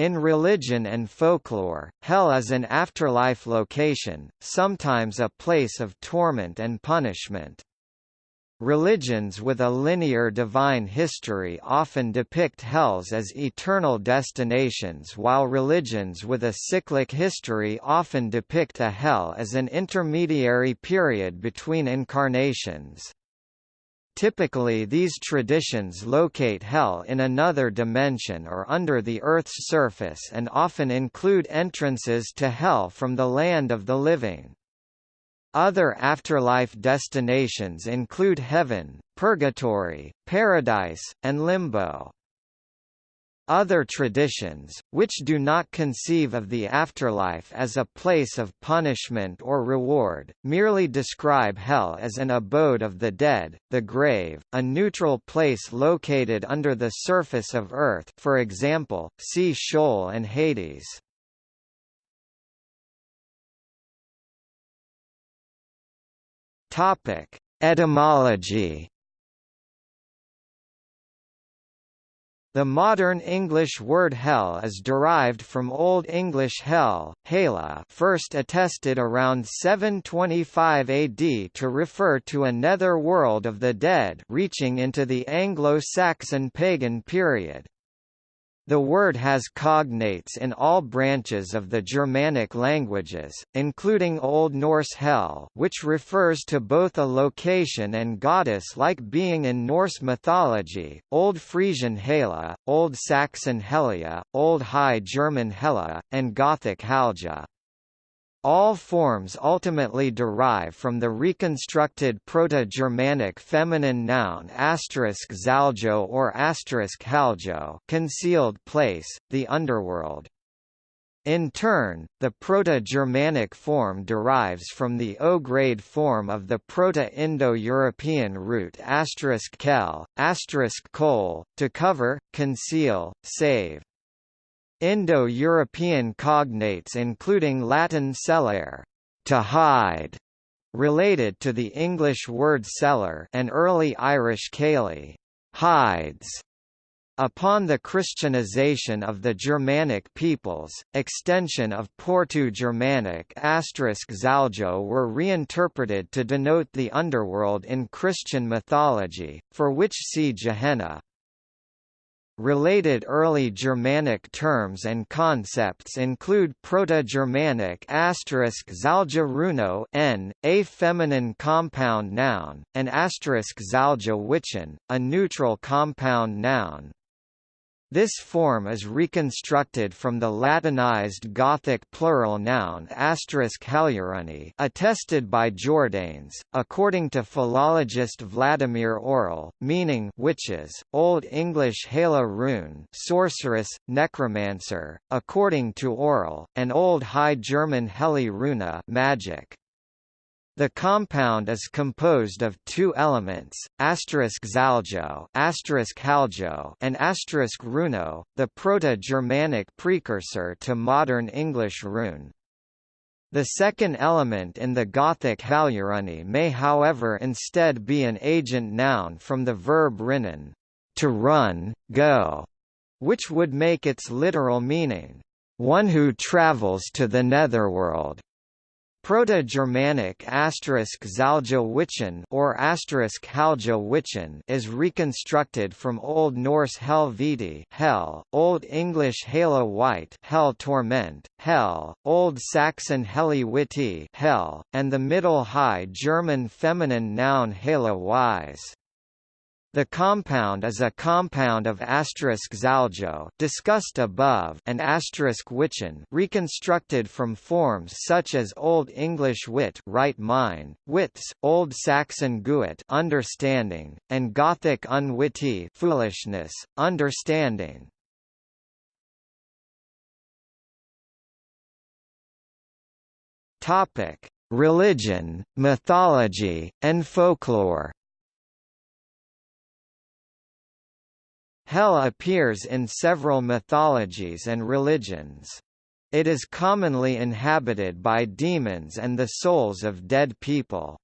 In religion and folklore, hell is an afterlife location, sometimes a place of torment and punishment. Religions with a linear divine history often depict hells as eternal destinations while religions with a cyclic history often depict a hell as an intermediary period between incarnations. Typically these traditions locate hell in another dimension or under the Earth's surface and often include entrances to hell from the land of the living. Other afterlife destinations include heaven, purgatory, paradise, and limbo. Other traditions, which do not conceive of the afterlife as a place of punishment or reward, merely describe hell as an abode of the dead, the grave, a neutral place located under the surface of Earth for example, see Sheol and Hades. Etymology The modern English word hell is derived from Old English hel, hela first attested around 725 AD to refer to a nether world of the dead reaching into the Anglo-Saxon pagan period. The word has cognates in all branches of the Germanic languages, including Old Norse Hel which refers to both a location and goddess-like being in Norse mythology, Old Frisian Hela, Old Saxon Helia, Old High German Hela, and Gothic Halja. All forms ultimately derive from the reconstructed Proto-Germanic feminine noun zaljo or haljo concealed place, the underworld. In turn, the Proto-Germanic form derives from the O-grade form of the Proto-Indo-European root *kel, *kol, to cover, conceal, save. Indo-European cognates including Latin cellare, to hide, related to the English word cellar and early Irish caeli, hides. Upon the Christianization of the Germanic peoples, extension of Proto-Germanic asterisk zaljo were reinterpreted to denote the underworld in Christian mythology, for which see Gehenna. Related early Germanic terms and concepts include Proto-Germanic zalja runo n, a feminine compound noun, and zalja witchen, a neutral compound noun. This form is reconstructed from the Latinized Gothic plural noun *halurani, attested by Jordanes, according to philologist Vladimir Orel, meaning witches, Old English Hala rune, sorceress, necromancer, according to Orel, and Old High German Heli runa, magic. The compound is composed of two elements, asterisk zaljo, haljo, and asterisk runo, the Proto-Germanic precursor to modern English rune. The second element in the Gothic halurani may however instead be an agent noun from the verb rinnen, to run, go, which would make its literal meaning, one who travels to the netherworld. Proto-Germanic zalja witchen or witchen is reconstructed from Old Norse helviti hell, Old English hala white hell torment, hell, Old Saxon heli witi hell, and the Middle High German feminine noun hala wise. The compound is a compound of zaljo discussed above and witchen reconstructed from forms such as Old English wit right mind, wits, Old Saxon guit understanding, and Gothic unwitty foolishness, understanding. Topic: Religion, mythology, and folklore. Hell appears in several mythologies and religions. It is commonly inhabited by demons and the souls of dead people.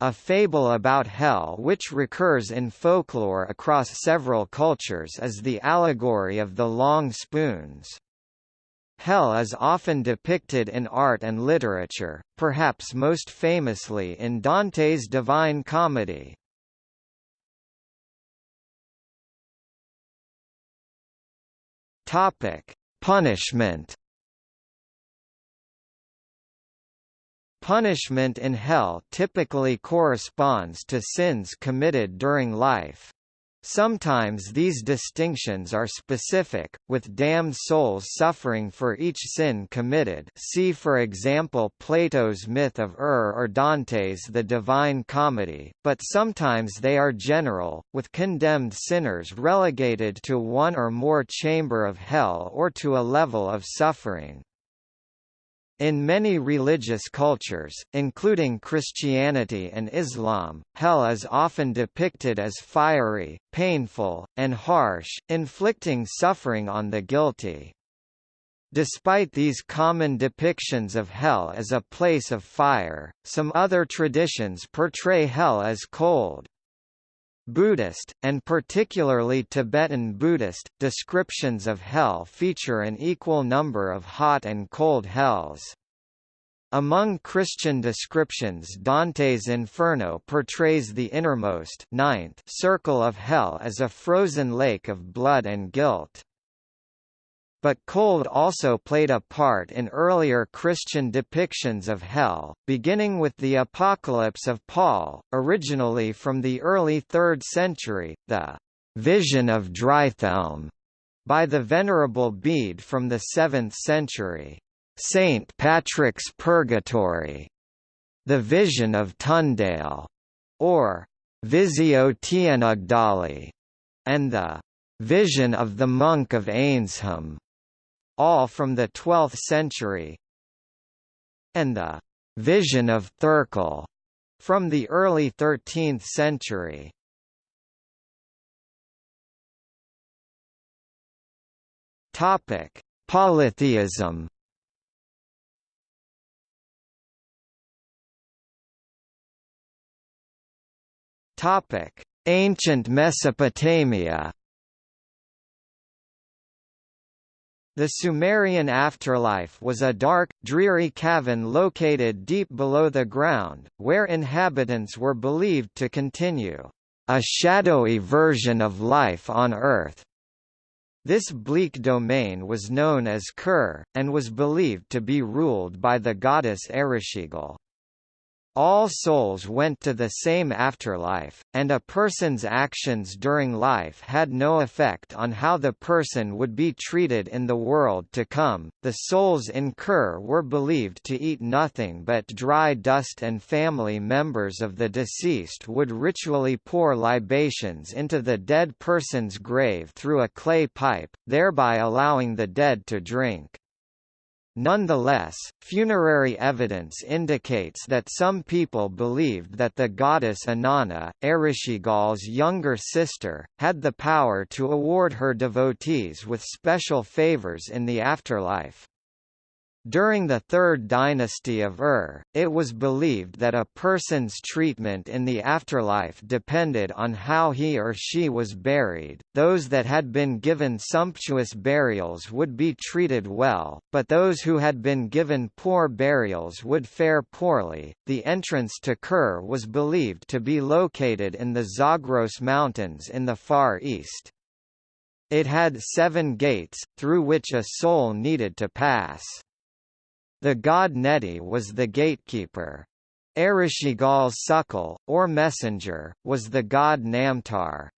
a fable about hell which recurs in folklore across several cultures is the allegory of the long spoons. Hell is often depicted in art and literature, perhaps most famously in Dante's Divine Comedy. Topic: Punishment. Punishment in hell typically corresponds to sins committed during life. Sometimes these distinctions are specific, with damned souls suffering for each sin committed see for example Plato's myth of Ur or Dante's The Divine Comedy, but sometimes they are general, with condemned sinners relegated to one or more chamber of hell or to a level of suffering. In many religious cultures, including Christianity and Islam, hell is often depicted as fiery, painful, and harsh, inflicting suffering on the guilty. Despite these common depictions of hell as a place of fire, some other traditions portray hell as cold, Buddhist, and particularly Tibetan Buddhist, descriptions of hell feature an equal number of hot and cold hells. Among Christian descriptions Dante's Inferno portrays the innermost ninth circle of hell as a frozen lake of blood and guilt. But cold also played a part in earlier Christian depictions of hell, beginning with the Apocalypse of Paul, originally from the early 3rd century, the «Vision of Drythelm» by the Venerable Bede from the 7th century, «St. Patrick's Purgatory», the Vision of Tundale, or «Visio Tienagdali», and the «Vision of the Monk of Eynsham» all from the 12th century, and the «vision of Thurkill» from the early 13th century. Topic: Polytheism. Topic: Ancient Mesopotamia. The Sumerian afterlife was a dark, dreary cavern located deep below the ground, where inhabitants were believed to continue a shadowy version of life on Earth. This bleak domain was known as Kur, and was believed to be ruled by the goddess Ereshkigal. All souls went to the same afterlife, and a person's actions during life had no effect on how the person would be treated in the world to come. The souls in Kur were believed to eat nothing but dry dust, and family members of the deceased would ritually pour libations into the dead person's grave through a clay pipe, thereby allowing the dead to drink. Nonetheless, funerary evidence indicates that some people believed that the goddess Inanna, Ereshkigal's younger sister, had the power to award her devotees with special favors in the afterlife. During the Third Dynasty of Ur, it was believed that a person's treatment in the afterlife depended on how he or she was buried. Those that had been given sumptuous burials would be treated well, but those who had been given poor burials would fare poorly. The entrance to Kur was believed to be located in the Zagros Mountains in the Far East. It had seven gates, through which a soul needed to pass. The god Neti was the gatekeeper. Ereshkigal's sukkal, or messenger, was the god Namtar.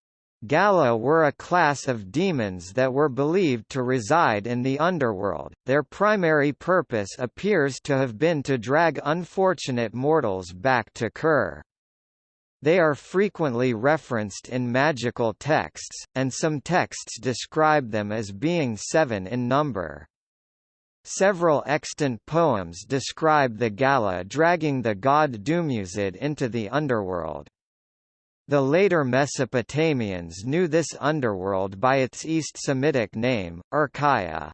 Galla were a class of demons that were believed to reside in the underworld. Their primary purpose appears to have been to drag unfortunate mortals back to Kur. They are frequently referenced in magical texts, and some texts describe them as being seven in number. Several extant poems describe the Galla dragging the god Dumuzid into the underworld. The later Mesopotamians knew this underworld by its East Semitic name, Irkalla.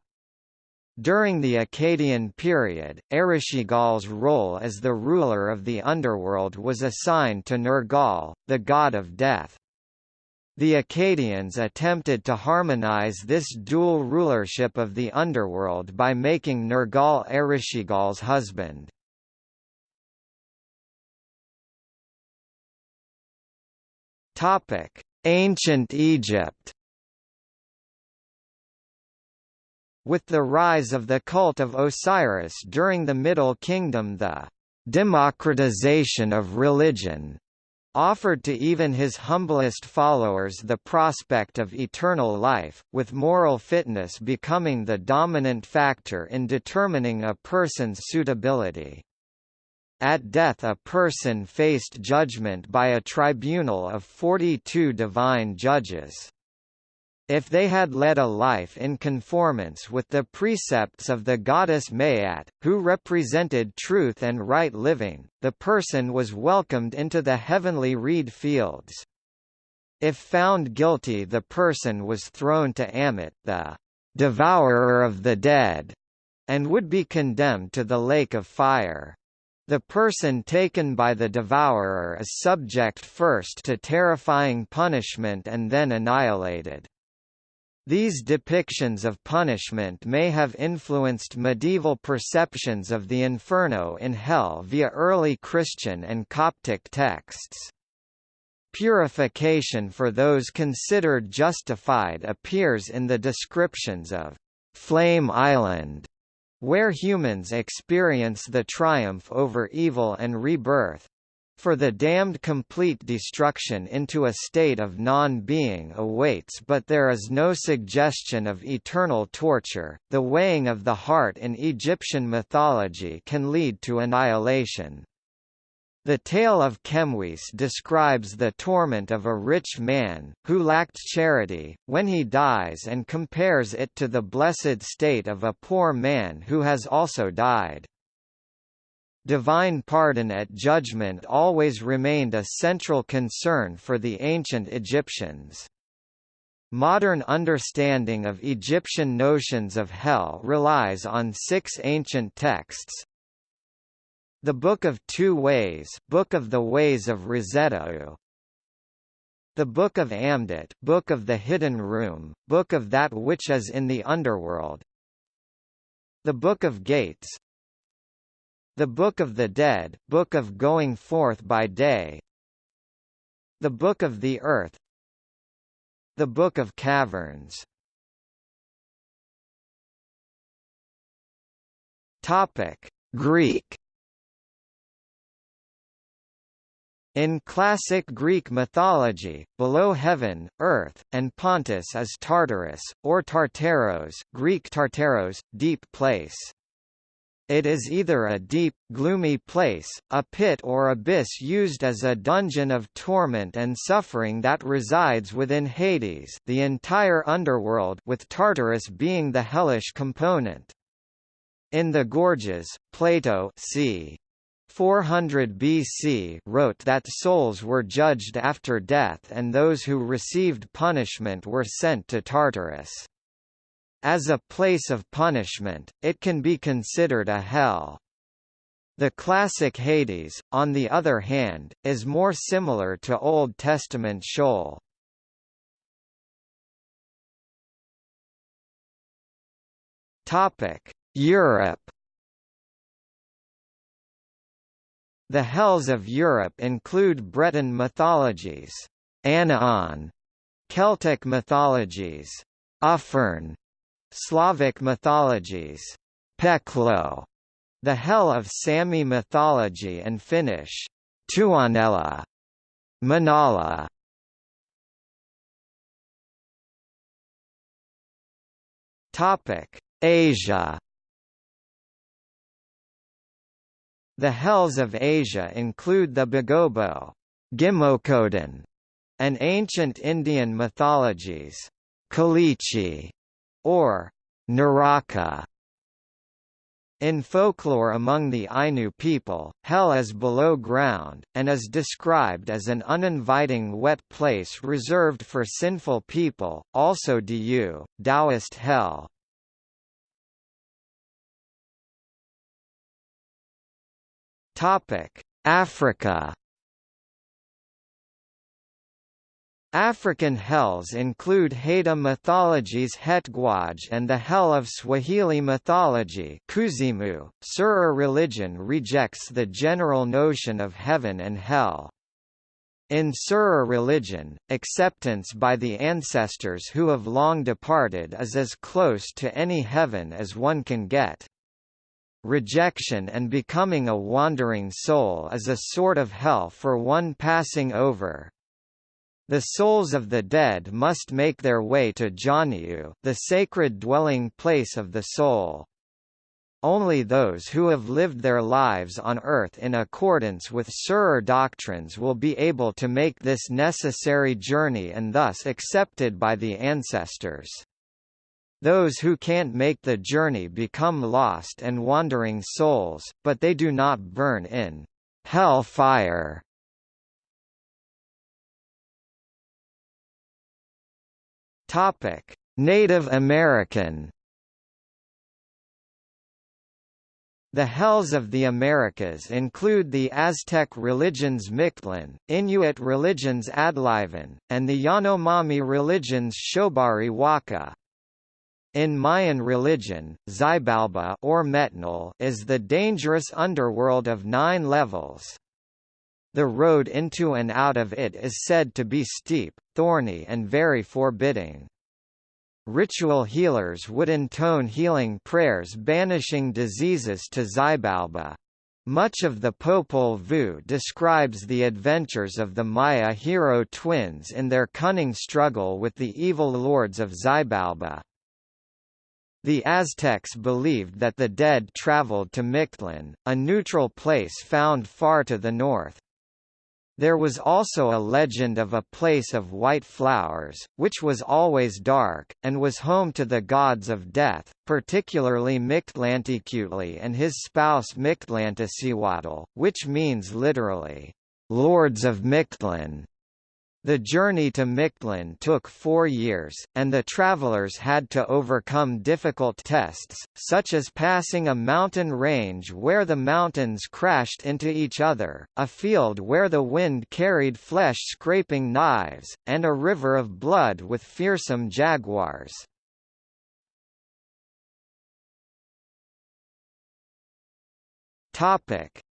During the Akkadian period, Ereshkigal's role as the ruler of the underworld was assigned to Nergal, the god of death. The Akkadians attempted to harmonize this dual rulership of the underworld by making Nergal Ereshkigal's husband. Ancient Egypt With the rise of the cult of Osiris during the Middle Kingdom the democratization of religion offered to even his humblest followers the prospect of eternal life, with moral fitness becoming the dominant factor in determining a person's suitability. At death a person faced judgment by a tribunal of 42 divine judges. If they had led a life in conformance with the precepts of the goddess Maat, who represented truth and right living, the person was welcomed into the heavenly reed fields. If found guilty the person was thrown to Ammit, the devourer of the dead, and would be condemned to the lake of fire. The person taken by the devourer is subject first to terrifying punishment and then annihilated. These depictions of punishment may have influenced medieval perceptions of the inferno in hell via early Christian and Coptic texts. Purification for those considered justified appears in the descriptions of Flame Island, where humans experience the triumph over evil and rebirth, for the damned complete destruction into a state of non-being awaits but there is no suggestion of eternal torture. The weighing of the heart in Egyptian mythology can lead to annihilation. The tale of Chemwis describes the torment of a rich man, who lacked charity, when he dies and compares it to the blessed state of a poor man who has also died. Divine pardon at judgment always remained a central concern for the ancient Egyptians. Modern understanding of Egyptian notions of hell relies on six ancient texts. The Book of Two Ways Book of the Ways of Rosetta The Book of Amduat Book of the Hidden Room, Book of that which is in the underworld The Book of Gates the Book of the Dead, Book of Going Forth by Day. The Book of the Earth. The Book of Caverns. Topic: Greek. In classic Greek mythology, below heaven, earth, and Pontus is Tartarus, or Tartaros Greek Tartaros, deep place. It is either a deep, gloomy place, a pit or abyss used as a dungeon of torment and suffering that resides within Hades the entire underworld with Tartarus being the hellish component. In the Gorgias, Plato c. 400 BC wrote that souls were judged after death and those who received punishment were sent to Tartarus. As a place of punishment, it can be considered a hell. The classic Hades, on the other hand, is more similar to Old Testament Sheol. Topic: Europe. The hells of Europe include Breton mythologies, Anaon, Celtic mythologies, Ufern, Slavic mythologies, Peklo, the hell of Sami mythology and Finnish, Tuonela, Manala. Topic: Asia. The hells of Asia include the Bagobo, Gimokodan, and ancient Indian mythologies, Kalichi, or Naraka. In folklore among the Ainu people, hell is below ground, and is described as an uninviting wet place reserved for sinful people, also Diyu, Taoist hell. Africa African hells include Haida mythology's Hetgwaj and the Hell of Swahili mythology Kuzimu. Serer religion rejects the general notion of heaven and hell. In Serer religion, acceptance by the ancestors who have long departed is as close to any heaven as one can get. Rejection and becoming a wandering soul is a sort of hell for one passing over, the souls of the dead must make their way to Janiu, the sacred dwelling place of the soul. Only those who have lived their lives on earth in accordance with Serer doctrines will be able to make this necessary journey and thus accepted by the ancestors. Those who can't make the journey become lost and wandering souls, but they do not burn in hell fire Topic: Native American. The hells of the Americas include the Aztec religions Mictlan, Inuit religions Adlivun, and the Yanomami religions Shobari Waka. In Mayan religion, Xibalba or Metnal is the dangerous underworld of nine levels. The road into and out of it is said to be steep, thorny and very forbidding. Ritual healers would intone healing prayers banishing diseases to Xibalba. Much of the Popol Vuh describes the adventures of the Maya hero twins in their cunning struggle with the evil lords of Xibalba. The Aztecs believed that the dead traveled to Mictlan, a neutral place found far to the north. There was also a legend of a place of white flowers, which was always dark, and was home to the gods of death, particularly Mictlantecuhtli and his spouse Mictlantecihuatl, which means literally, "...lords of Mictlan". The journey to Mictlan took four years, and the travelers had to overcome difficult tests, such as passing a mountain range where the mountains crashed into each other, a field where the wind carried flesh-scraping knives, and a river of blood with fearsome jaguars.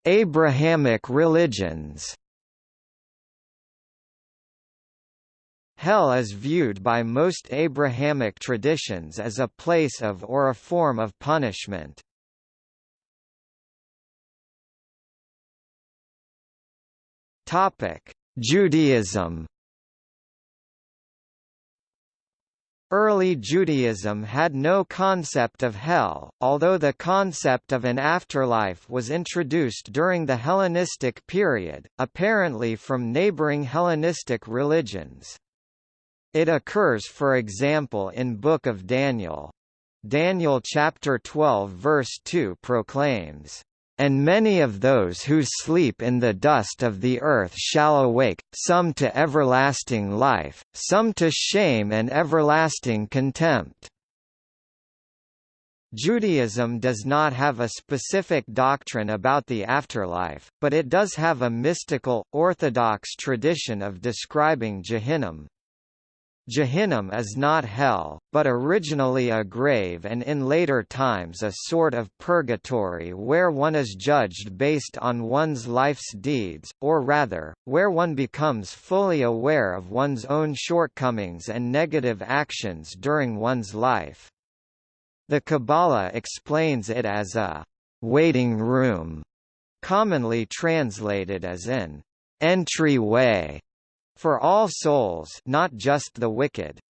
Abrahamic religions Hell is viewed by most Abrahamic traditions as a place of or a form of punishment. Topic: Judaism. Early Judaism had no concept of hell, although the concept of an afterlife was introduced during the Hellenistic period, apparently from neighboring Hellenistic religions. It occurs for example in Book of Daniel. Daniel chapter 12 verse 2 proclaims, "...and many of those who sleep in the dust of the earth shall awake, some to everlasting life, some to shame and everlasting contempt." Judaism does not have a specific doctrine about the afterlife, but it does have a mystical, orthodox tradition of describing Jahannam, Jahannam is not hell, but originally a grave and in later times a sort of purgatory where one is judged based on one's life's deeds, or rather, where one becomes fully aware of one's own shortcomings and negative actions during one's life. The Kabbalah explains it as a waiting room, commonly translated as an entryway for all souls not just the wicked.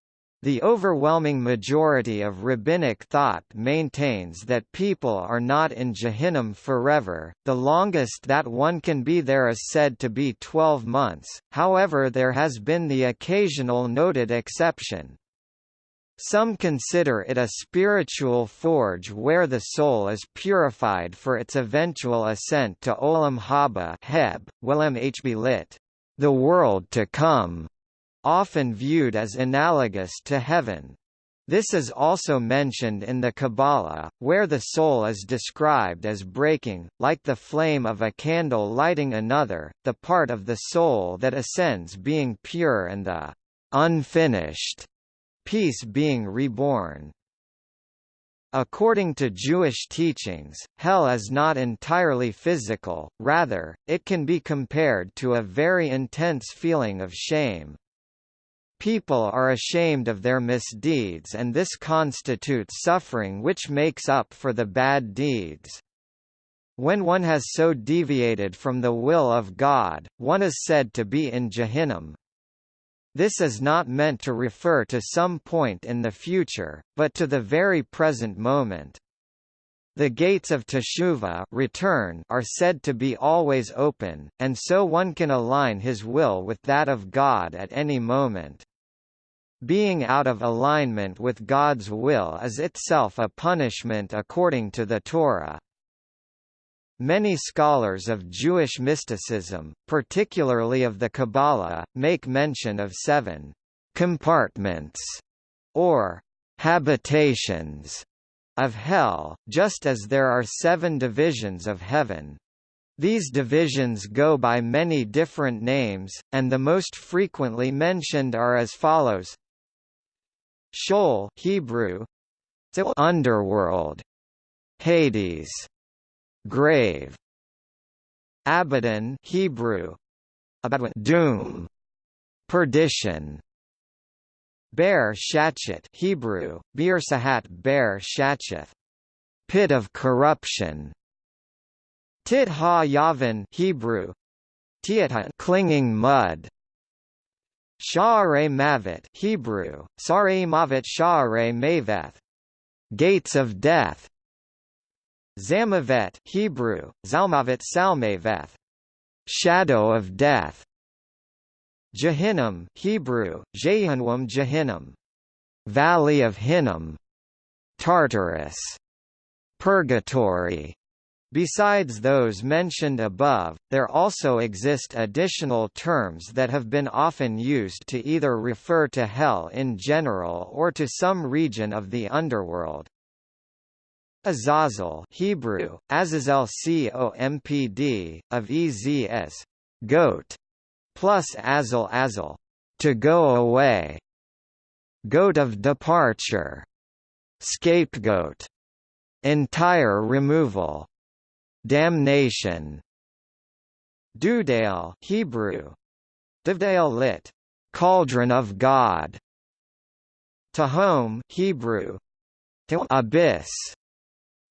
The overwhelming majority of rabbinic thought maintains that people are not in Jahannam forever, the longest that one can be there is said to be 12 months, however there has been the occasional noted exception. Some consider it a spiritual forge where the soul is purified for its eventual ascent to Olam Haba Heb, Willem Hb lit the world to come, often viewed as analogous to heaven. This is also mentioned in the Kabbalah, where the soul is described as breaking, like the flame of a candle lighting another, the part of the soul that ascends being pure and the unfinished piece being reborn. According to Jewish teachings, hell is not entirely physical, rather, it can be compared to a very intense feeling of shame. People are ashamed of their misdeeds and this constitutes suffering which makes up for the bad deeds. When one has so deviated from the will of God, one is said to be in Jahannam. This is not meant to refer to some point in the future, but to the very present moment. The gates of Teshuvah return are said to be always open, and so one can align his will with that of God at any moment. Being out of alignment with God's will is itself a punishment according to the Torah. Many scholars of Jewish mysticism, particularly of the Kabbalah, make mention of seven compartments, or habitations, of hell, just as there are seven divisions of heaven. These divisions go by many different names, and the most frequently mentioned are as follows. Sheol Hebrew. Underworld. Hades grave. Abaddon Hebrew. Abaddon, doom. Perdition. Bear Shachet Hebrew, Bir Sahat Bear Shacheth pit of corruption. Tit Ha Yavin Hebrew. Clinging mud. Sha'are Mavet Hebrew, Sare Mavet Sha'are Maveth Gates of Death Zamavet Hebrew, Zalmavet Salmaveth Shadow of Death. Jahannam Hebrew, Jehannam Jahannam Valley of Hinnom. Tartarus. Purgatory. Besides those mentioned above, there also exist additional terms that have been often used to either refer to hell in general or to some region of the underworld. Azazel Hebrew, Azazel Compd, of Ez goat, plus Azel Azel, to go away, goat of departure, scapegoat, entire removal, Damnation Dudale Hebrew Divdale lit Cauldron of God Tehom Hebrew Abyss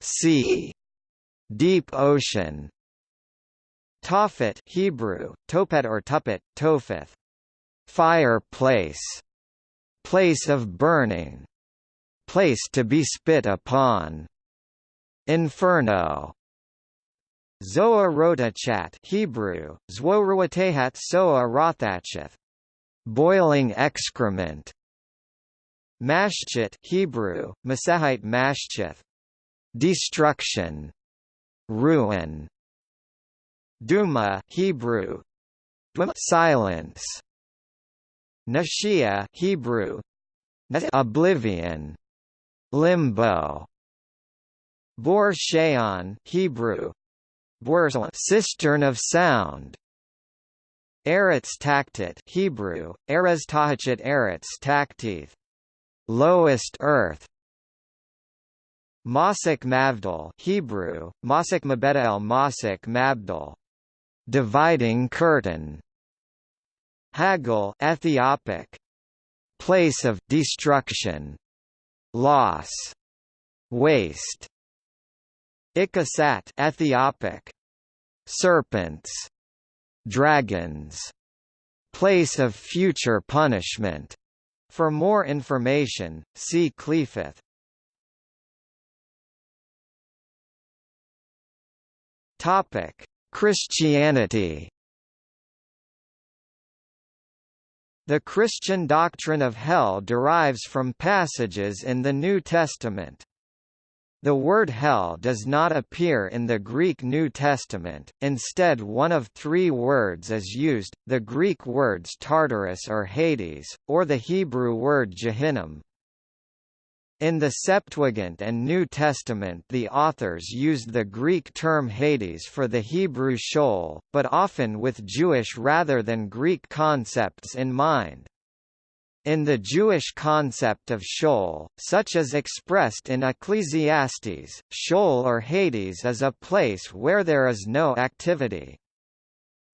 Sea Deep Ocean Tophet Hebrew Topet or Tuppet Topheth Fireplace Place of burning Place to be spit upon Inferno Zoa rotachat Hebrew, Zworuatehat soa rothacheth. Boiling excrement. Mashchit Hebrew, Masahite mashchith. Destruction. Ruin. Duma Hebrew. Silence. Nashia Hebrew. Oblivion. Limbo. Bor Sheon Hebrew cistern of sound. Eretz taktit Hebrew, Erez tahachit Eretz taktith. Lowest earth. Masik Mavdal Hebrew, Masik Mabedal Masik Mabdal. Dividing curtain. Haggle Ethiopic. Place of destruction. Loss. Waste. Ikasat Ethiopic Serpents Dragons Place of future punishment For more information, see Qliphoth Topic Christianity The Christian doctrine of hell derives from passages in the New Testament. The word hell does not appear in the Greek New Testament, instead one of three words is used, the Greek words Tartarus or Hades, or the Hebrew word Jehannam. In the Septuagint and New Testament the authors used the Greek term Hades for the Hebrew Sheol, but often with Jewish rather than Greek concepts in mind. In the Jewish concept of Sheol, such as expressed in Ecclesiastes, Sheol or Hades is a place where there is no activity.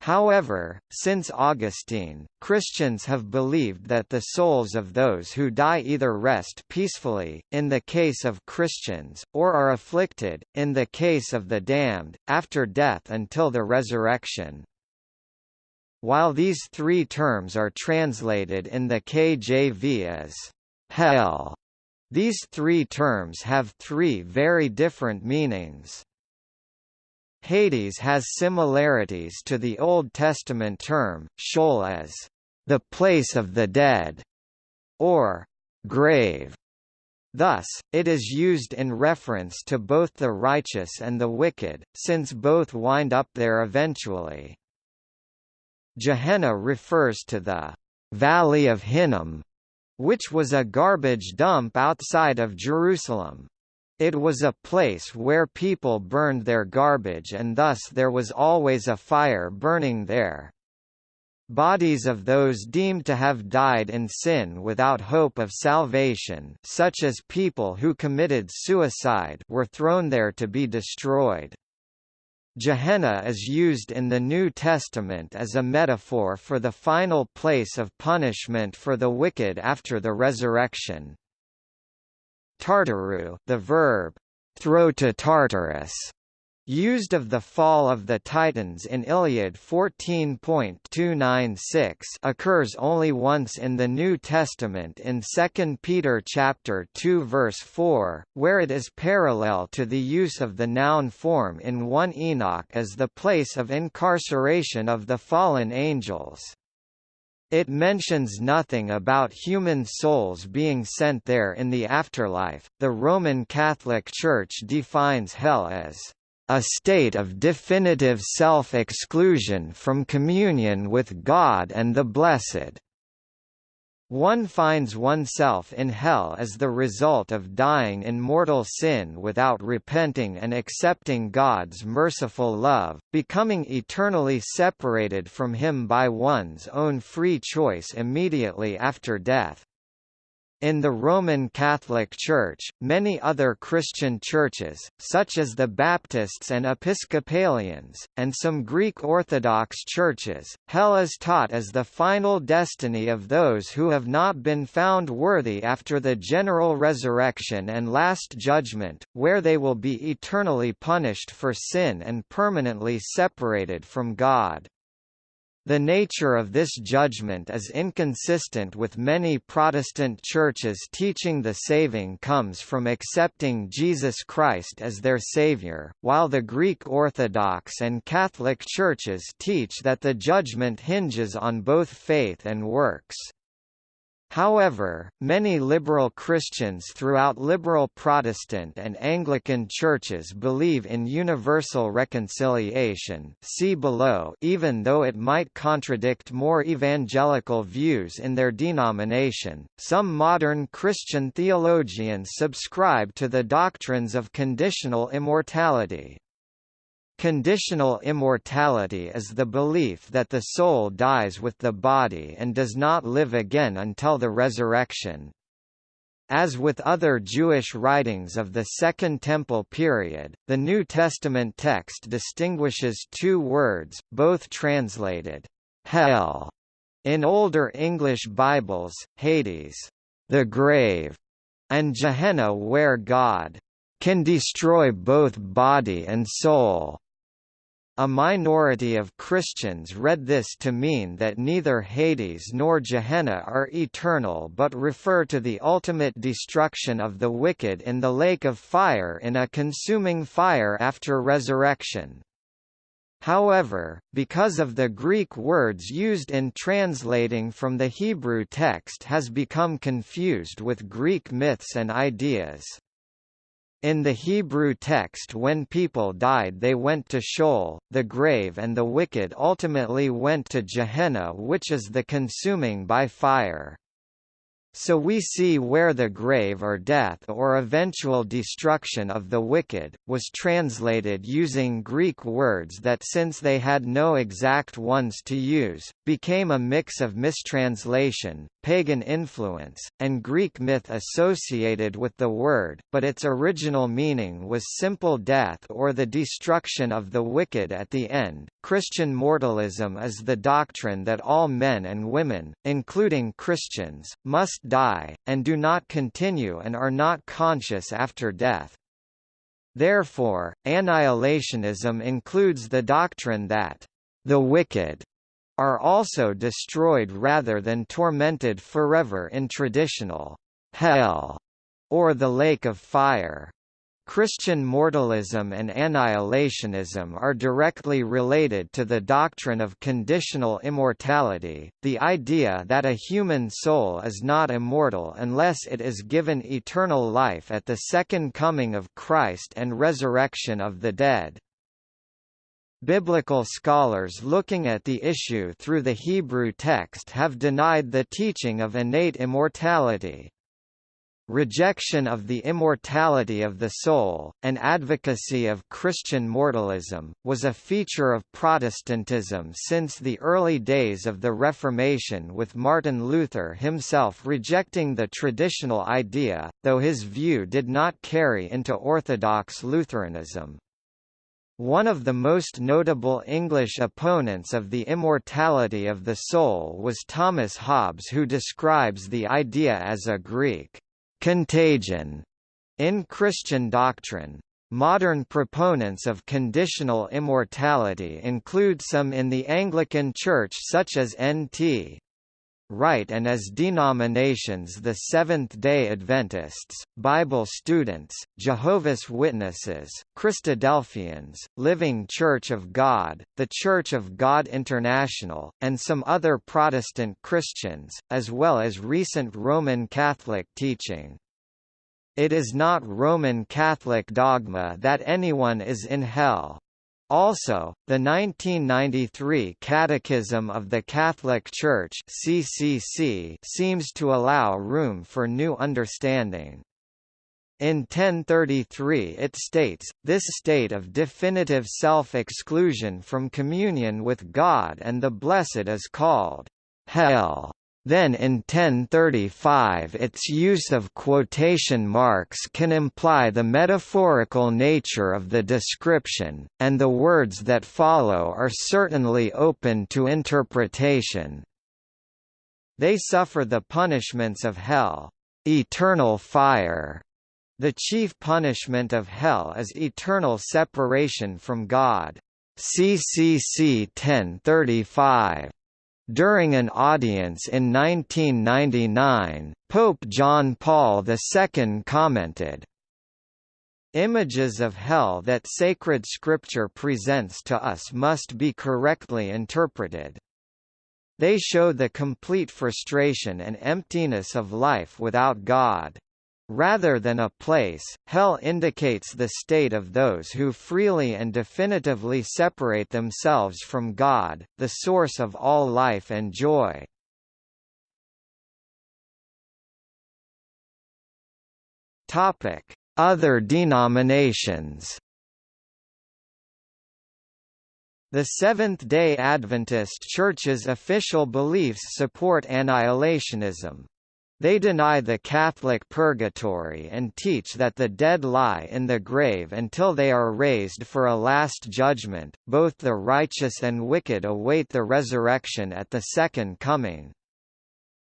However, since Augustine, Christians have believed that the souls of those who die either rest peacefully, in the case of Christians, or are afflicted, in the case of the damned, after death until the resurrection. While these three terms are translated in the KJV as hell, these three terms have three very different meanings. Hades has similarities to the Old Testament term, Sheol as the place of the dead, or grave. Thus, it is used in reference to both the righteous and the wicked, since both wind up there eventually. Gehenna refers to the Valley of Hinnom, which was a garbage dump outside of Jerusalem. It was a place where people burned their garbage and thus there was always a fire burning there. Bodies of those deemed to have died in sin without hope of salvation such as people who committed suicide were thrown there to be destroyed. Gehenna is used in the New Testament as a metaphor for the final place of punishment for the wicked after the resurrection. Tartaru the verb, throw to Tartarus, used of the fall of the Titans in Iliad 14.296 occurs only once in the New Testament in 2 Peter chapter 2 verse 4, where it is parallel to the use of the noun form in 1 Enoch as the place of incarceration of the fallen angels. It mentions nothing about human souls being sent there in the afterlife. The Roman Catholic Church defines hell as a state of definitive self-exclusion from communion with God and the blessed. One finds oneself in hell as the result of dying in mortal sin without repenting and accepting God's merciful love, becoming eternally separated from Him by one's own free choice immediately after death. In the Roman Catholic Church, many other Christian churches, such as the Baptists and Episcopalians, and some Greek Orthodox churches, hell is taught as the final destiny of those who have not been found worthy after the general resurrection and last judgment, where they will be eternally punished for sin and permanently separated from God. The nature of this judgment is inconsistent with many Protestant churches teaching the saving comes from accepting Jesus Christ as their Savior, while the Greek Orthodox and Catholic churches teach that the judgment hinges on both faith and works. However, many liberal Christians throughout liberal Protestant and Anglican churches believe in universal reconciliation see below even though it might contradict more evangelical views in their denomination. Some modern Christian theologians subscribe to the doctrines of conditional immortality. Conditional immortality is the belief that the soul dies with the body and does not live again until the resurrection. As with other Jewish writings of the Second Temple period, the New Testament text distinguishes two words, both translated, hell, in older English Bibles, Hades, the grave, and Gehenna where God can destroy both body and soul. A minority of Christians read this to mean that neither Hades nor Gehenna are eternal but refer to the ultimate destruction of the wicked in the lake of fire in a consuming fire after resurrection. However, because of the Greek words used in translating from the Hebrew text has become confused with Greek myths and ideas. In the Hebrew text when people died they went to Sheol, the grave and the wicked ultimately went to Gehenna which is the consuming by fire. So we see where the grave or death or eventual destruction of the wicked, was translated using Greek words that since they had no exact ones to use, became a mix of mistranslation, pagan influence, and Greek myth associated with the word, but its original meaning was simple death or the destruction of the wicked at the end. Christian mortalism is the doctrine that all men and women, including Christians, must die, and do not continue and are not conscious after death. Therefore, annihilationism includes the doctrine that the wicked are also destroyed rather than tormented forever in traditional hell or the lake of fire. Christian mortalism and annihilationism are directly related to the doctrine of conditional immortality, the idea that a human soul is not immortal unless it is given eternal life at the second coming of Christ and resurrection of the dead. Biblical scholars looking at the issue through the Hebrew text have denied the teaching of innate immortality. Rejection of the immortality of the soul, and advocacy of Christian mortalism, was a feature of Protestantism since the early days of the Reformation with Martin Luther himself rejecting the traditional idea, though his view did not carry into Orthodox Lutheranism. One of the most notable English opponents of the immortality of the soul was Thomas Hobbes who describes the idea as a Greek contagion in Christian doctrine. Modern proponents of conditional immortality include some in the Anglican Church such as N.T. Wright and as denominations the Seventh-day Adventists, Bible students, Jehovah's Witnesses, Christadelphians, Living Church of God, the Church of God International, and some other Protestant Christians, as well as recent Roman Catholic teaching. It is not Roman Catholic dogma that anyone is in hell. Also, the 1993 Catechism of the Catholic Church (CCC) seems to allow room for new understanding. In 1033 it states, this state of definitive self-exclusion from communion with God and the blessed is called hell. Then in 1035 its use of quotation marks can imply the metaphorical nature of the description, and the words that follow are certainly open to interpretation. They suffer the punishments of hell, eternal fire. The chief punishment of hell is eternal separation from God. CCC 1035 during an audience in 1999, Pope John Paul II commented, Images of hell that sacred scripture presents to us must be correctly interpreted. They show the complete frustration and emptiness of life without God. Rather than a place, hell indicates the state of those who freely and definitively separate themselves from God, the source of all life and joy. Other denominations The Seventh-day Adventist Church's official beliefs support annihilationism, they deny the Catholic purgatory and teach that the dead lie in the grave until they are raised for a last judgment. Both the righteous and wicked await the resurrection at the second coming.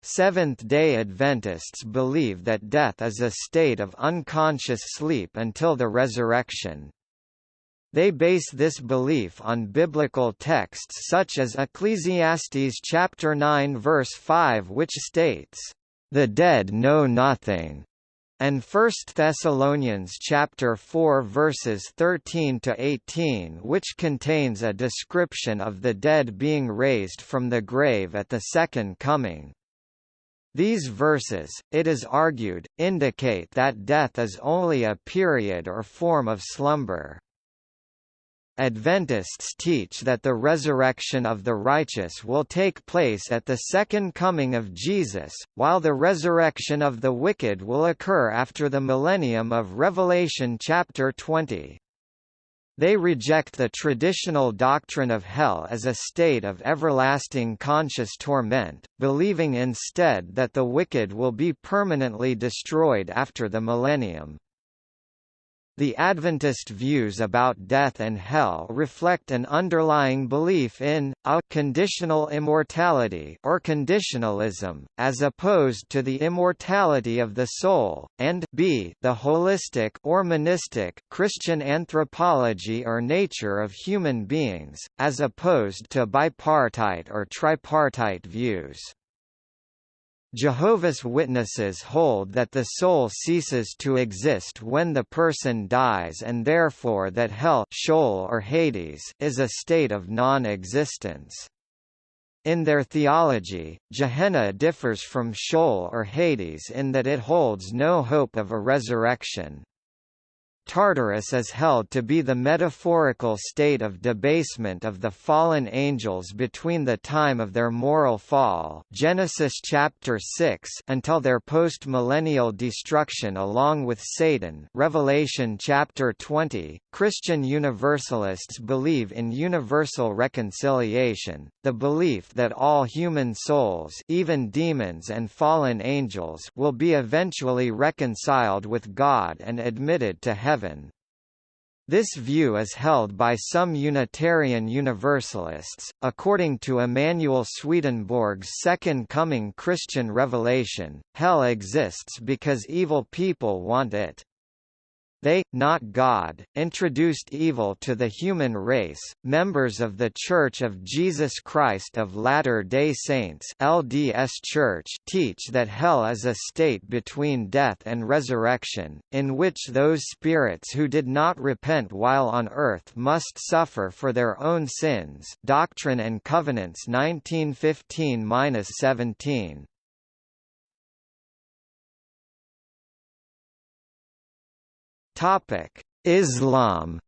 Seventh-day Adventists believe that death is a state of unconscious sleep until the resurrection. They base this belief on biblical texts such as Ecclesiastes chapter 9 verse 5 which states, the dead know nothing, and 1 Thessalonians chapter 4 verses 13 to 18 which contains a description of the dead being raised from the grave at the second coming. These verses, it is argued, indicate that death is only a period or form of slumber. Adventists teach that the resurrection of the righteous will take place at the second coming of Jesus, while the resurrection of the wicked will occur after the millennium of Revelation chapter 20. They reject the traditional doctrine of hell as a state of everlasting conscious torment, believing instead that the wicked will be permanently destroyed after the millennium. The Adventist views about death and hell reflect an underlying belief in, a conditional immortality or conditionalism, as opposed to the immortality of the soul, and b the holistic or monistic Christian anthropology or nature of human beings, as opposed to bipartite or tripartite views. Jehovah's Witnesses hold that the soul ceases to exist when the person dies and therefore that hell Sheol or Hades is a state of non-existence. In their theology, Gehenna differs from Sheol or Hades in that it holds no hope of a resurrection. Tartarus is held to be the metaphorical state of debasement of the fallen angels between the time of their moral fall Genesis chapter 6 until their post-millennial destruction along with Satan Revelation chapter 20. Christian Universalists believe in universal reconciliation, the belief that all human souls even demons and fallen angels will be eventually reconciled with God and admitted to heaven heaven. This view is held by some Unitarian Universalists. According to Emanuel Swedenborg's Second Coming Christian Revelation, hell exists because evil people want it. They, not God, introduced evil to the human race. Members of The Church of Jesus Christ of Latter-day Saints (LDS Church) teach that hell is a state between death and resurrection, in which those spirits who did not repent while on earth must suffer for their own sins. Doctrine and Covenants 1915-17. Topic: Islam.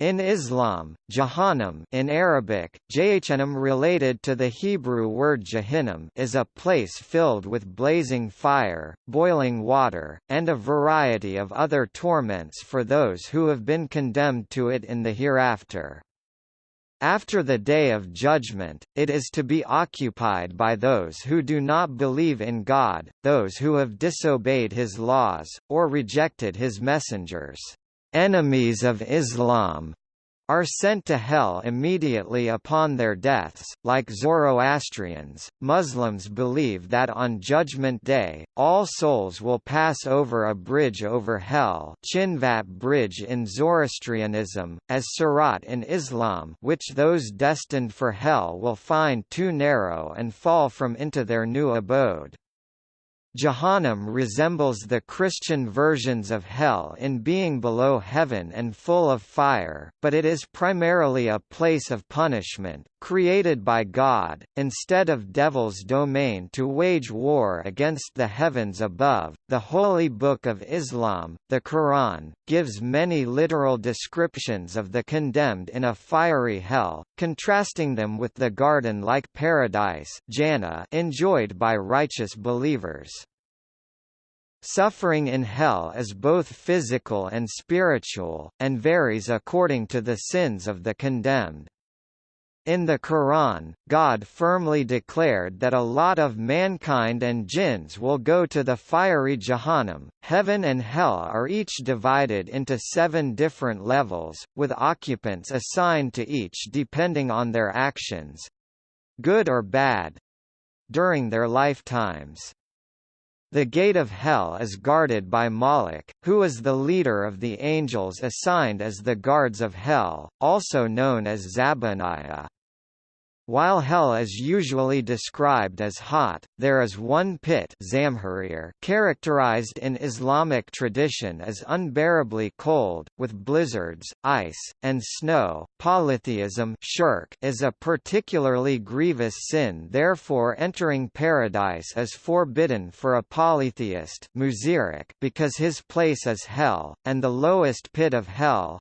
In Islam, Jahannam in Arabic, Jahannam related to the Hebrew word Jahannam is a place filled with blazing fire, boiling water, and a variety of other torments for those who have been condemned to it in the hereafter. After the Day of Judgment, it is to be occupied by those who do not believe in God, those who have disobeyed his laws, or rejected his messengers. Enemies of Islam are sent to hell immediately upon their deaths. Like Zoroastrians, Muslims believe that on Judgment Day, all souls will pass over a bridge over hell Chinvat Bridge in Zoroastrianism, as Sirat in Islam which those destined for hell will find too narrow and fall from into their new abode. Jahannam resembles the Christian versions of hell in being below heaven and full of fire, but it is primarily a place of punishment, created by God, instead of devil's domain to wage war against the heavens above. The Holy Book of Islam, the Quran, gives many literal descriptions of the condemned in a fiery hell, contrasting them with the garden-like paradise enjoyed by righteous believers. Suffering in hell is both physical and spiritual, and varies according to the sins of the condemned. In the Quran, God firmly declared that a lot of mankind and jinns will go to the fiery Jahannam. Heaven and hell are each divided into seven different levels, with occupants assigned to each depending on their actions good or bad during their lifetimes. The gate of hell is guarded by Maalik, who is the leader of the angels assigned as the guards of hell, also known as Zabaniah. While hell is usually described as hot, there is one pit characterized in Islamic tradition as unbearably cold, with blizzards, ice, and snow. Polytheism shirk is a particularly grievous sin therefore entering paradise is forbidden for a polytheist because his place is hell, and the lowest pit of hell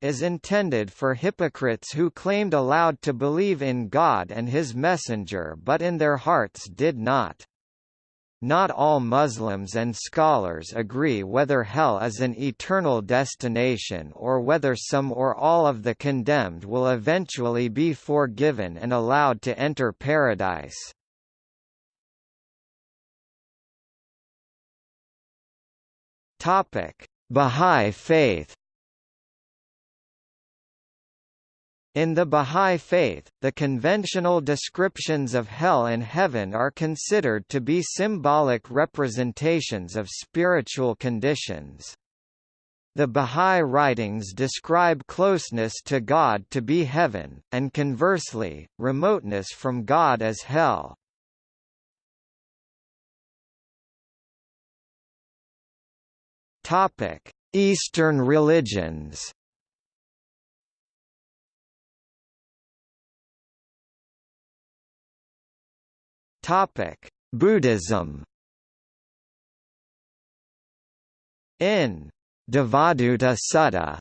is intended for hypocrites who claimed aloud to believe in God and his messenger but in their hearts did not. Not all Muslims and scholars agree whether hell is an eternal destination or whether some or all of the condemned will eventually be forgiven and allowed to enter paradise. Bahá'í Faith In the Bahá'í Faith, the conventional descriptions of hell and heaven are considered to be symbolic representations of spiritual conditions. The Bahá'í writings describe closeness to God to be heaven, and conversely, remoteness from God as hell. Eastern religions Topic: Buddhism. In Devaduta Sutta,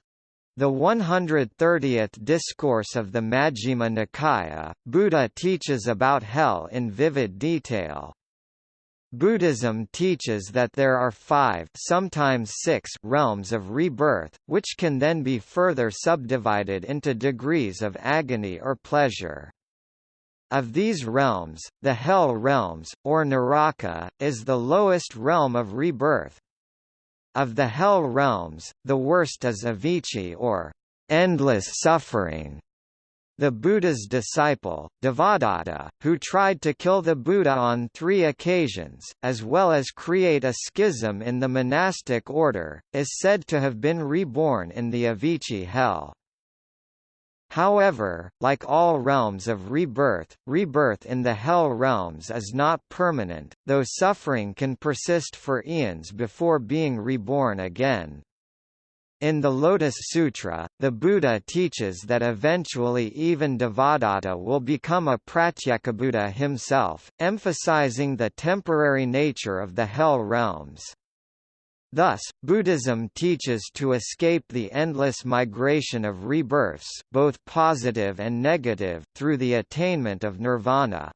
the 130th discourse of the Majjhima Nikaya, Buddha teaches about hell in vivid detail. Buddhism teaches that there are five sometimes six realms of rebirth, which can then be further subdivided into degrees of agony or pleasure. Of these realms, the Hell realms, or Naraka, is the lowest realm of rebirth. Of the Hell realms, the worst is Avici or endless suffering. The Buddha's disciple, Devadatta, who tried to kill the Buddha on three occasions, as well as create a schism in the monastic order, is said to have been reborn in the Avici hell. However, like all realms of rebirth, rebirth in the Hell realms is not permanent, though suffering can persist for eons before being reborn again. In the Lotus Sutra, the Buddha teaches that eventually even Devadatta will become a Pratyekabuddha himself, emphasizing the temporary nature of the Hell realms. Thus, Buddhism teaches to escape the endless migration of rebirths both positive and negative through the attainment of nirvana.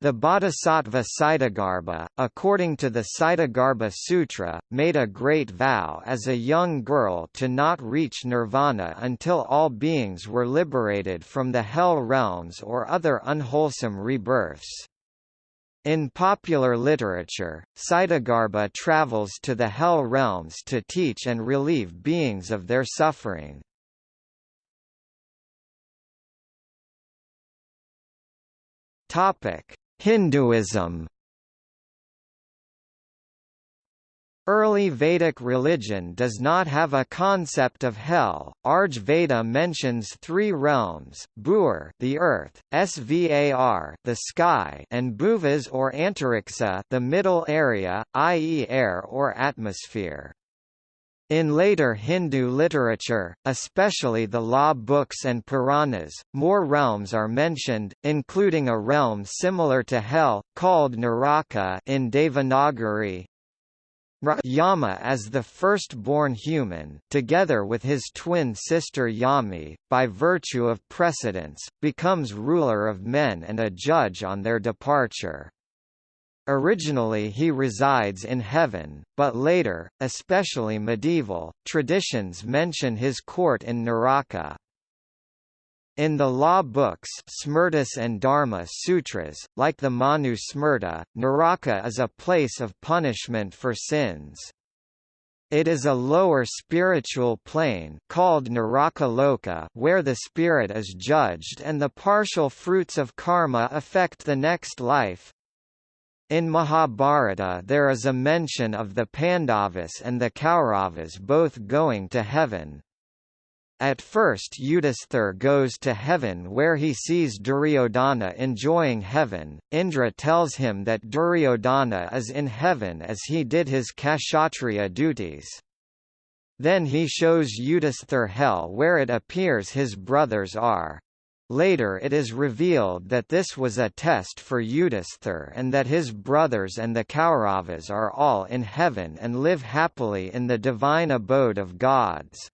The bodhisattva Ksitigarbha, according to the Ksitigarbha Sutra, made a great vow as a young girl to not reach nirvana until all beings were liberated from the hell realms or other unwholesome rebirths. In popular literature, Ksitigarbha travels to the Hell realms to teach and relieve beings of their suffering. Hinduism Early Vedic religion does not have a concept of hell. Rig Veda mentions three realms: Bhur, the earth; Svar, the sky; and Bhuvas or Antariksha, the middle area, i.e., air or atmosphere. In later Hindu literature, especially the law books and Puranas, more realms are mentioned, including a realm similar to Hell, called Naraka in Devanagari, Yama as the first-born human, together with his twin sister Yami, by virtue of precedence, becomes ruler of men and a judge on their departure. Originally he resides in heaven, but later, especially medieval, traditions mention his court in Naraka. In the law books Smritis and Dharma Sutras, like the Manu Smriti, Naraka is a place of punishment for sins. It is a lower spiritual plane called Narakaloka where the spirit is judged and the partial fruits of karma affect the next life. In Mahabharata there is a mention of the Pandavas and the Kauravas both going to heaven. At first Yudhisthira goes to heaven where he sees Duryodhana enjoying heaven. Indra tells him that Duryodhana is in heaven as he did his Kshatriya duties. Then he shows Yudhisthira hell where it appears his brothers are. Later it is revealed that this was a test for Yudhisthira and that his brothers and the Kauravas are all in heaven and live happily in the divine abode of gods.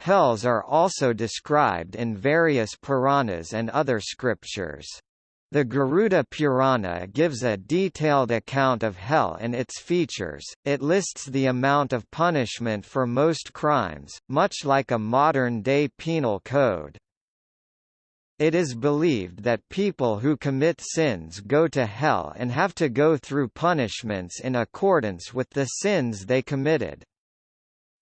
Hells are also described in various Puranas and other scriptures. The Garuda Purana gives a detailed account of hell and its features, it lists the amount of punishment for most crimes, much like a modern-day penal code. It is believed that people who commit sins go to hell and have to go through punishments in accordance with the sins they committed.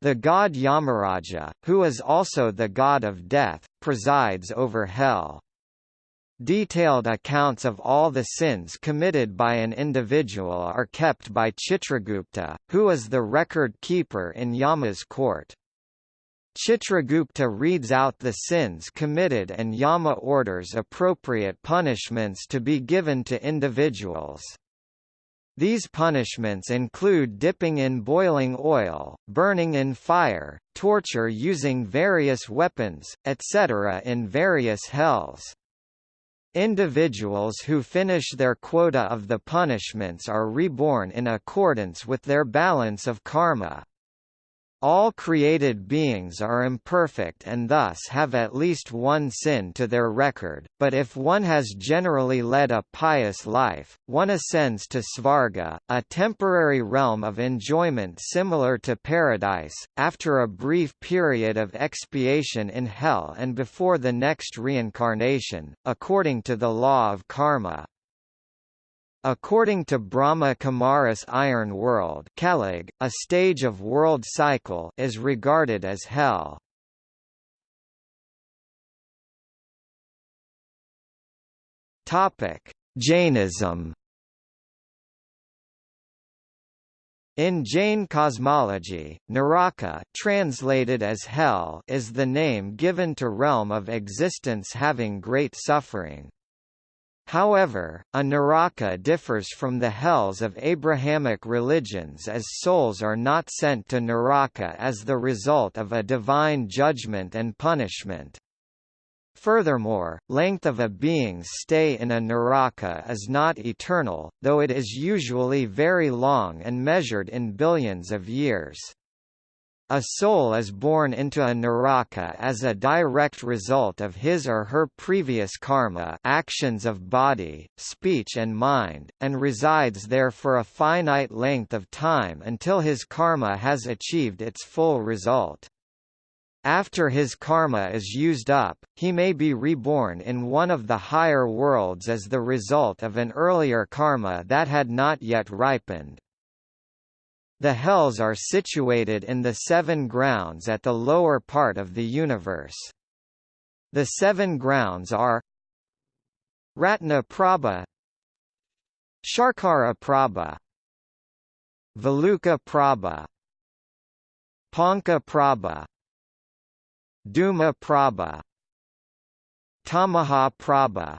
The god Yamaraja, who is also the god of death, presides over hell. Detailed accounts of all the sins committed by an individual are kept by Chitragupta, who is the record keeper in Yama's court. Chitragupta reads out the sins committed and Yama orders appropriate punishments to be given to individuals. These punishments include dipping in boiling oil, burning in fire, torture using various weapons, etc. in various hells. Individuals who finish their quota of the punishments are reborn in accordance with their balance of karma. All created beings are imperfect and thus have at least one sin to their record, but if one has generally led a pious life, one ascends to Svarga, a temporary realm of enjoyment similar to paradise, after a brief period of expiation in hell and before the next reincarnation, according to the law of karma. According to Brahma Kumaris Iron World Kalig, a stage of world cycle is regarded as hell. Jainism. In Jain cosmology, Naraka translated as hell is the name given to realm of existence having great suffering. However, a Naraka differs from the hells of Abrahamic religions as souls are not sent to Naraka as the result of a divine judgment and punishment. Furthermore, length of a being's stay in a Naraka is not eternal, though it is usually very long and measured in billions of years. A soul is born into a naraka as a direct result of his or her previous karma actions of body, speech and mind, and resides there for a finite length of time until his karma has achieved its full result. After his karma is used up, he may be reborn in one of the higher worlds as the result of an earlier karma that had not yet ripened. The hells are situated in the seven grounds at the lower part of the universe. The seven grounds are Ratna Prabha Sharkara Prabha Valuka Prabha Panka Prabha Dhuma Prabha Tamaha Prabha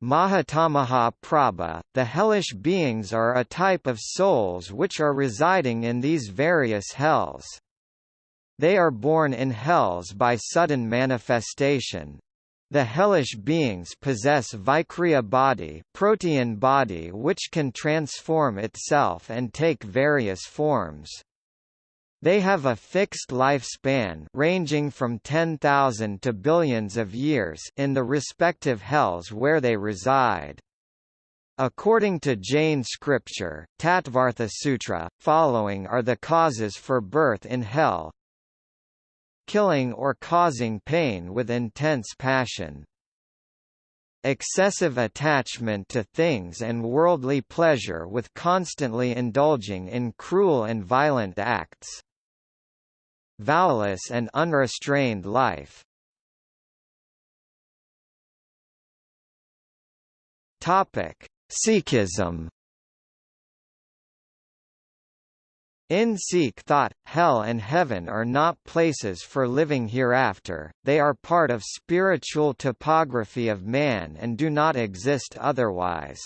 Mahatamaha Prabha, the hellish beings are a type of souls which are residing in these various hells. They are born in hells by sudden manifestation. The hellish beings possess Vikriya body, protean body which can transform itself and take various forms. They have a fixed lifespan ranging from 10,000 to billions of years in the respective hells where they reside. According to Jain scripture, Tattvartha Sutra, following are the causes for birth in hell killing or causing pain with intense passion excessive attachment to things and worldly pleasure with constantly indulging in cruel and violent acts vowless and unrestrained life. Topic: Sikhism. In Sikh thought, hell and heaven are not places for living hereafter, they are part of spiritual topography of man and do not exist otherwise.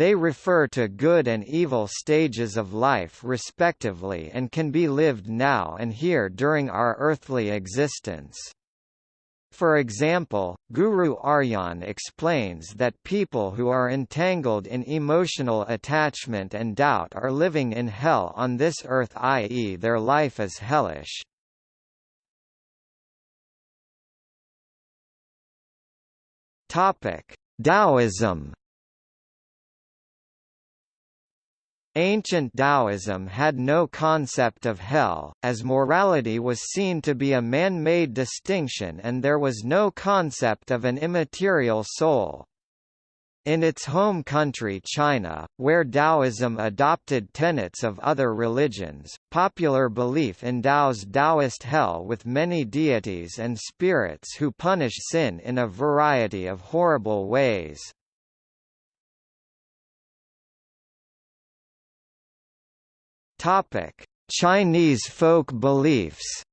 They refer to good and evil stages of life respectively and can be lived now and here during our earthly existence. For example, Guru Arjan explains that people who are entangled in emotional attachment and doubt are living in hell on this earth i.e. their life is hellish. Taoism Ancient Taoism had no concept of hell, as morality was seen to be a man-made distinction and there was no concept of an immaterial soul. In its home country China, where Taoism adopted tenets of other religions, popular belief endows Taoist hell with many deities and spirits who punish sin in a variety of horrible ways. Topic: Chinese folk beliefs.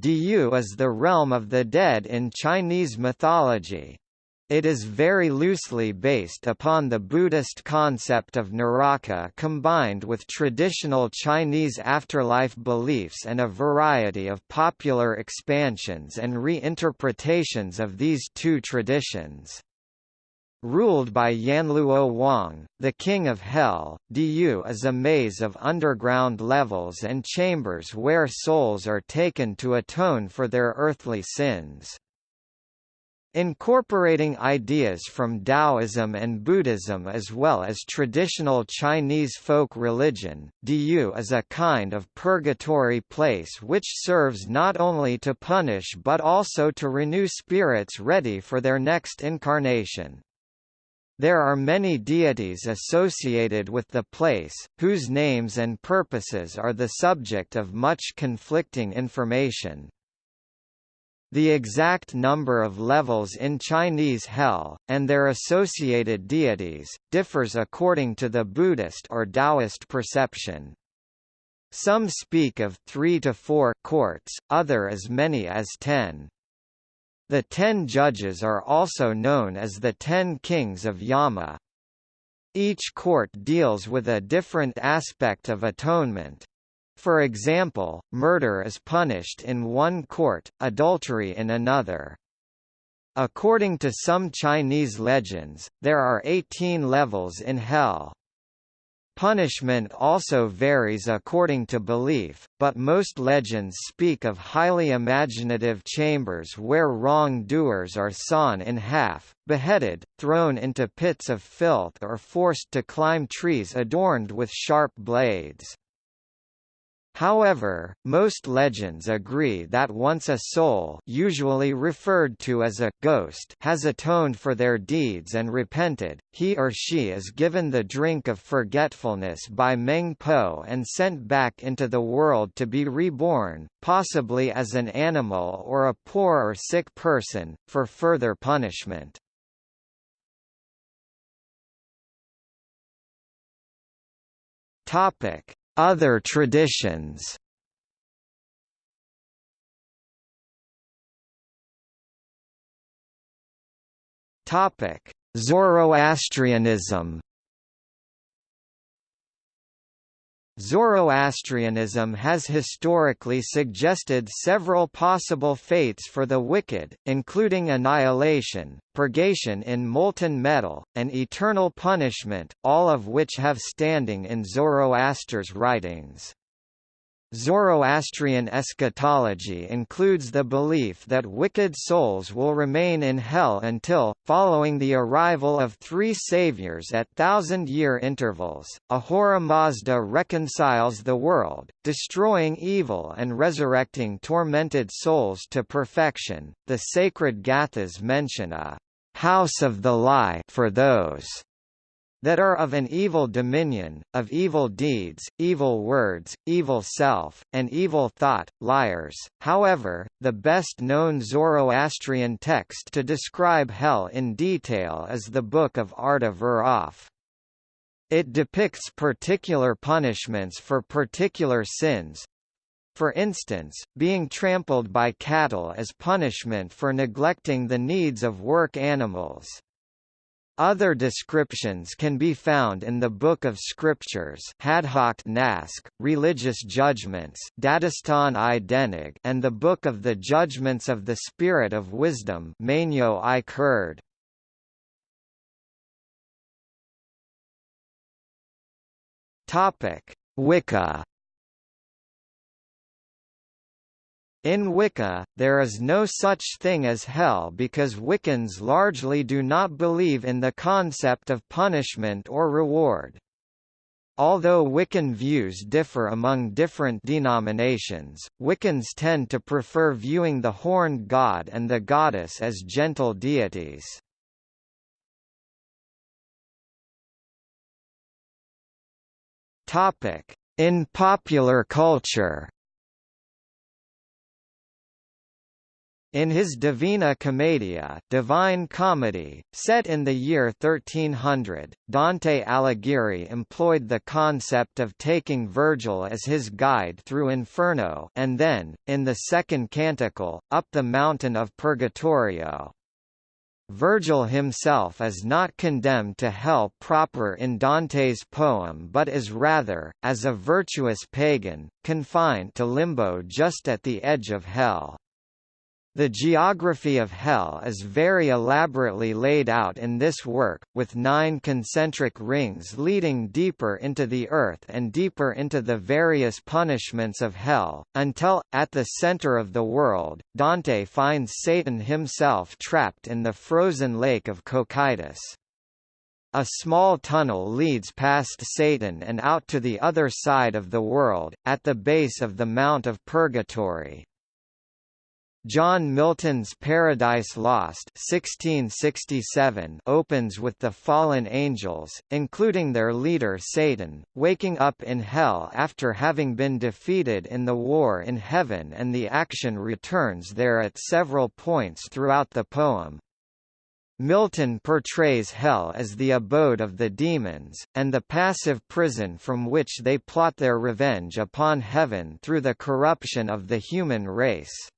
Diyu is the realm of the dead in Chinese mythology. It is very loosely based upon the Buddhist concept of Naraka combined with traditional Chinese afterlife beliefs and a variety of popular expansions and reinterpretations of these two traditions. Ruled by Yanluo Wang, the king of hell, Diyu is a maze of underground levels and chambers where souls are taken to atone for their earthly sins. Incorporating ideas from Taoism and Buddhism as well as traditional Chinese folk religion, Diyu is a kind of purgatory place which serves not only to punish but also to renew spirits ready for their next incarnation. There are many deities associated with the place, whose names and purposes are the subject of much conflicting information. The exact number of levels in Chinese hell, and their associated deities, differs according to the Buddhist or Taoist perception. Some speak of three to four courts, other as many as ten. The ten judges are also known as the Ten Kings of Yama. Each court deals with a different aspect of atonement. For example, murder is punished in one court, adultery in another. According to some Chinese legends, there are 18 levels in hell. Punishment also varies according to belief, but most legends speak of highly imaginative chambers where wrong-doers are sawn in half, beheaded, thrown into pits of filth or forced to climb trees adorned with sharp blades. However, most legends agree that once a soul usually referred to as a ghost has atoned for their deeds and repented, he or she is given the drink of forgetfulness by Meng Po and sent back into the world to be reborn, possibly as an animal or a poor or sick person, for further punishment. Topic other traditions. Zoroastrianism Zoroastrianism has historically suggested several possible fates for the wicked, including annihilation, purgation in molten metal, and eternal punishment, all of which have standing in Zoroaster's writings. Zoroastrian eschatology includes the belief that wicked souls will remain in hell until, following the arrival of three saviors at thousand-year intervals, Ahura Mazda reconciles the world, destroying evil and resurrecting tormented souls to perfection. The sacred Gathas mention a house of the lie for those that are of an evil dominion, of evil deeds, evil words, evil self, and evil thought, liars. However, the best-known Zoroastrian text to describe hell in detail is the Book of Arda Viraf It depicts particular punishments for particular sins, for instance, being trampled by cattle as punishment for neglecting the needs of work animals. Other descriptions can be found in the Book of Scriptures Nask, Religious Judgments Dadistan i Denig and the Book of the Judgments of the Spirit of Wisdom Mainyo i Kurd. Wicca In Wicca, there is no such thing as hell because Wiccans largely do not believe in the concept of punishment or reward. Although Wiccan views differ among different denominations, Wiccans tend to prefer viewing the horned god and the goddess as gentle deities. In popular culture In his Divina Commedia Divine Comedy, set in the year 1300, Dante Alighieri employed the concept of taking Virgil as his guide through Inferno and then, in the second canticle, up the mountain of Purgatorio. Virgil himself is not condemned to hell proper in Dante's poem but is rather, as a virtuous pagan, confined to limbo just at the edge of hell. The geography of Hell is very elaborately laid out in this work, with nine concentric rings leading deeper into the earth and deeper into the various punishments of Hell, until, at the center of the world, Dante finds Satan himself trapped in the frozen lake of Cocytus. A small tunnel leads past Satan and out to the other side of the world, at the base of the Mount of Purgatory. John Milton's Paradise Lost 1667 opens with the fallen angels, including their leader Satan, waking up in hell after having been defeated in the war in heaven and the action returns there at several points throughout the poem. Milton portrays hell as the abode of the demons, and the passive prison from which they plot their revenge upon heaven through the corruption of the human race.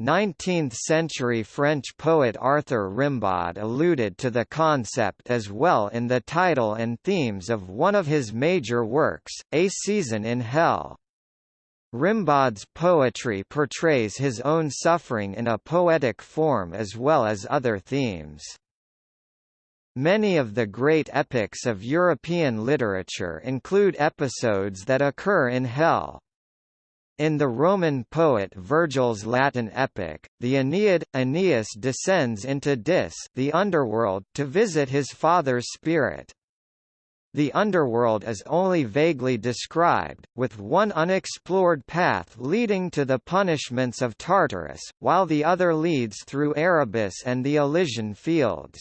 19th-century French poet Arthur Rimbaud alluded to the concept as well in the title and themes of one of his major works, A Season in Hell. Rimbaud's poetry portrays his own suffering in a poetic form as well as other themes. Many of the great epics of European literature include episodes that occur in Hell. In the Roman poet Virgil's Latin epic, the Aeneid, Aeneas descends into Dis the underworld to visit his father's spirit. The underworld is only vaguely described, with one unexplored path leading to the punishments of Tartarus, while the other leads through Erebus and the Elysian fields.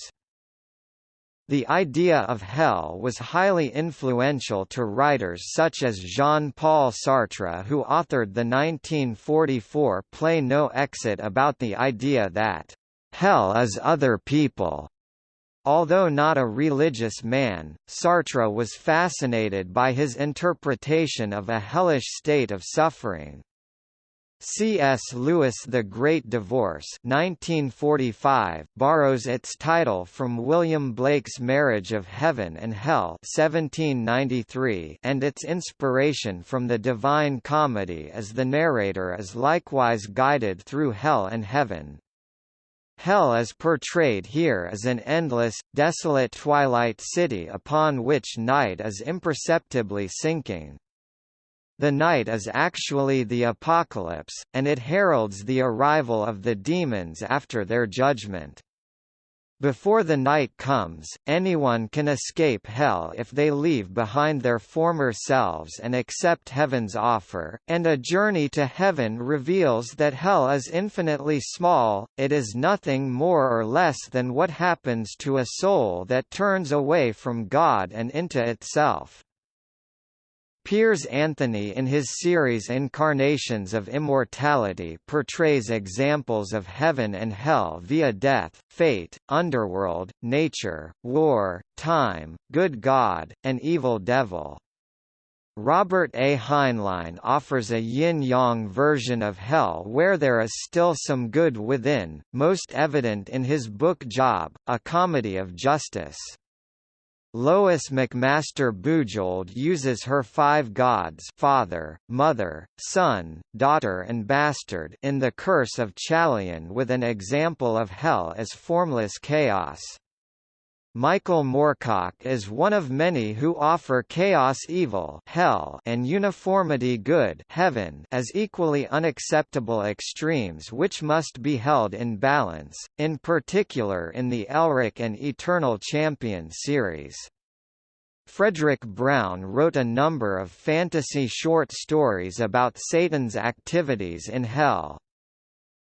The idea of hell was highly influential to writers such as Jean-Paul Sartre who authored the 1944 play No Exit about the idea that, "...hell is other people." Although not a religious man, Sartre was fascinated by his interpretation of a hellish state of suffering. C.S. Lewis' The Great Divorce 1945 borrows its title from William Blake's Marriage of Heaven and Hell 1793 and its inspiration from the Divine Comedy as the narrator is likewise guided through hell and heaven. Hell is portrayed here as an endless, desolate twilight city upon which night is imperceptibly sinking. The night is actually the apocalypse, and it heralds the arrival of the demons after their judgment. Before the night comes, anyone can escape hell if they leave behind their former selves and accept heaven's offer, and a journey to heaven reveals that hell is infinitely small, it is nothing more or less than what happens to a soul that turns away from God and into itself. Piers Anthony in his series Incarnations of Immortality portrays examples of heaven and hell via death, fate, underworld, nature, war, time, good God, and evil devil. Robert A. Heinlein offers a yin-yang version of hell where there is still some good within, most evident in his book Job, a comedy of justice. Lois McMaster Bujold uses her five gods father, mother, son, daughter and bastard in The Curse of Chalion with an example of hell as formless chaos. Michael Moorcock is one of many who offer chaos evil hell and uniformity good heaven as equally unacceptable extremes which must be held in balance, in particular in the Elric and Eternal Champion series. Fredric Brown wrote a number of fantasy short stories about Satan's activities in Hell.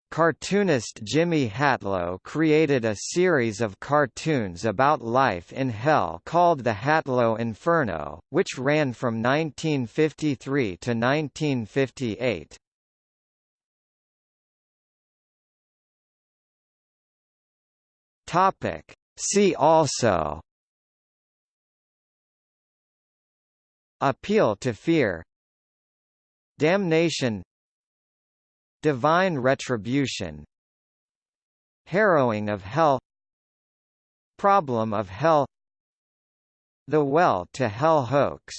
Cartoonist Jimmy Hatlo created a series of cartoons about life in hell called The Hatlo Inferno, which ran from 1953 to 1958. Topic. See also Appeal to fear Damnation Divine retribution Harrowing of hell Problem of hell The Well to Hell hoax